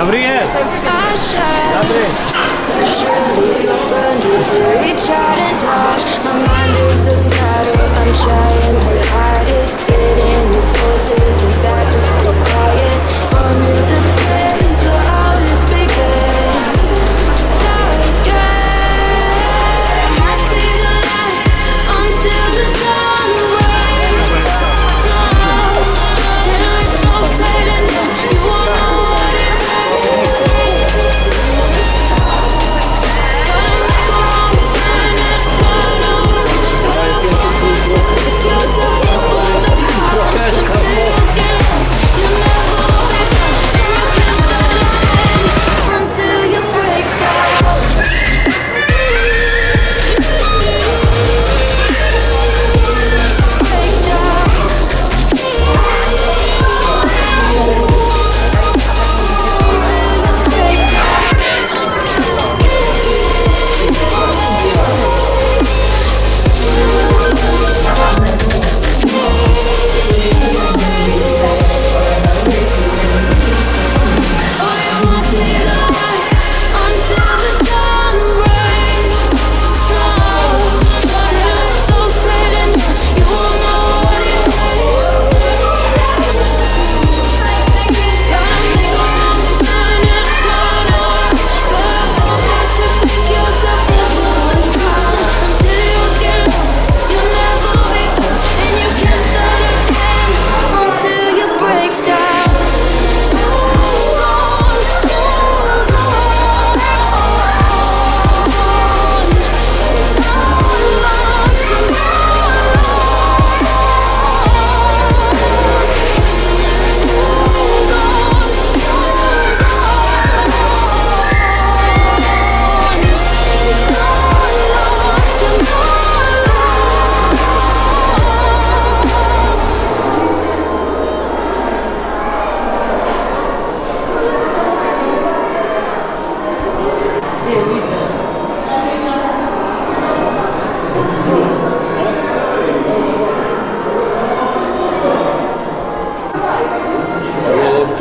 Dobrý je. Dobrý.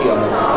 좋아합니다.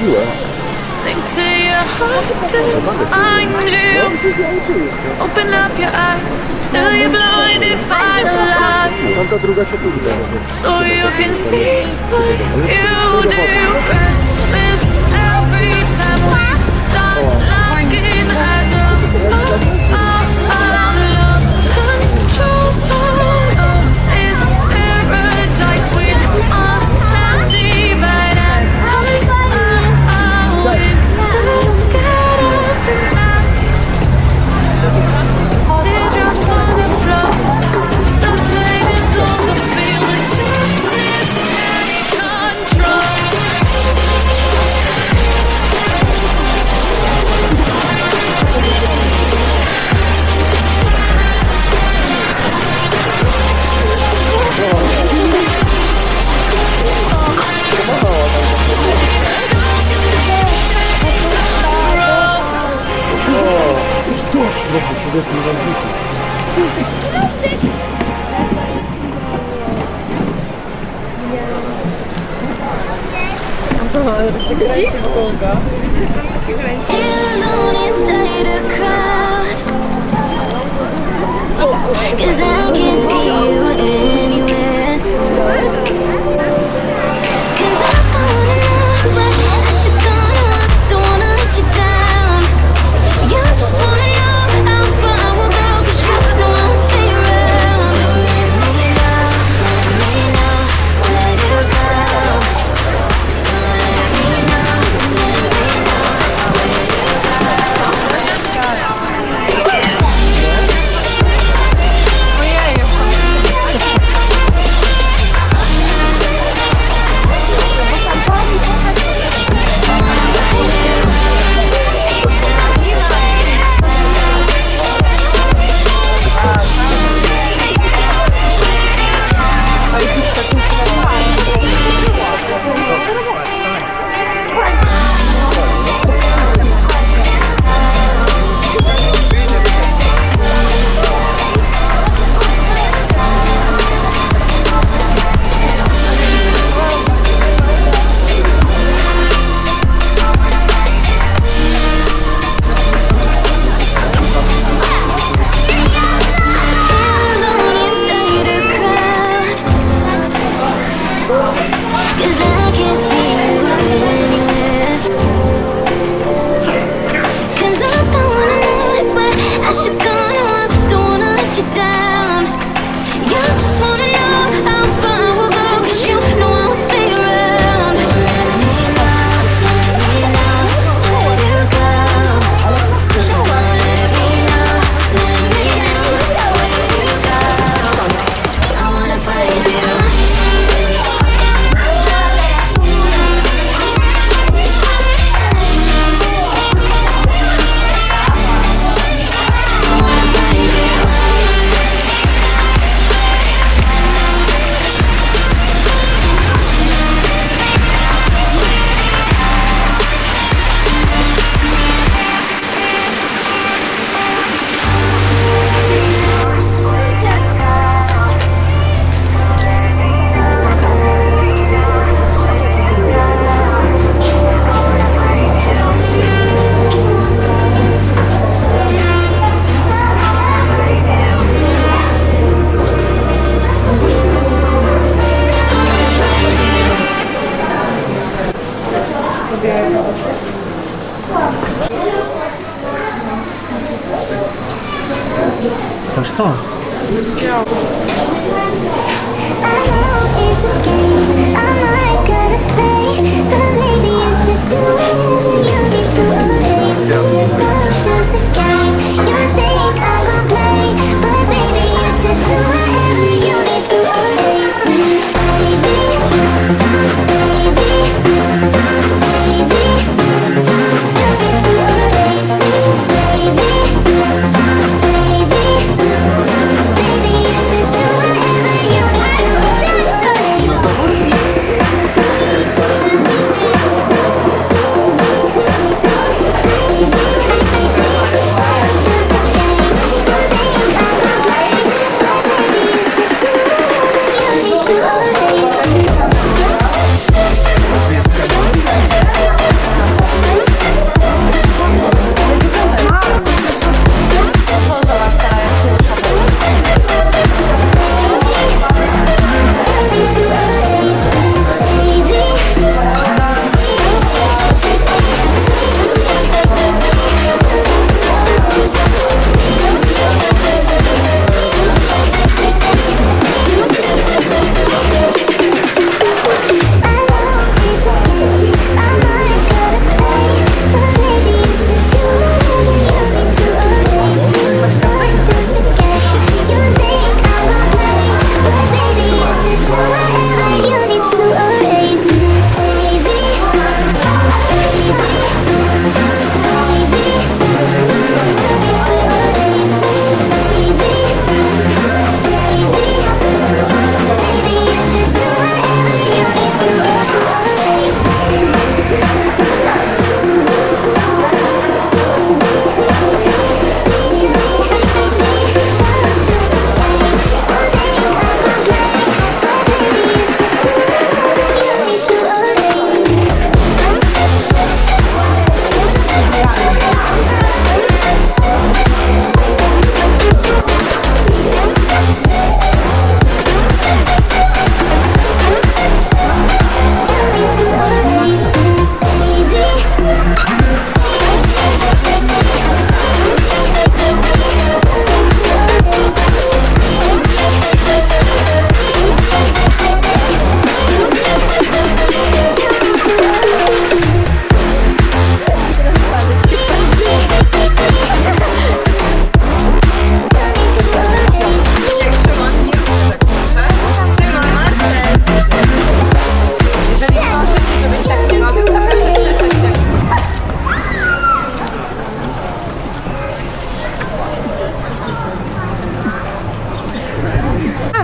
Eh? Sink to your heart to find you. Open up your eyes till you're blinded by the lights. So you can see what you do. Christmas every time we start oh. looking.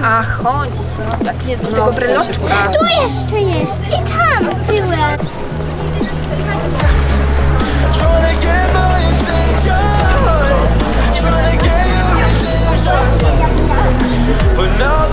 A, chodź, no. Jaki jest do tego no, breloczka? Tu jeszcze jest i tam tyłem. But no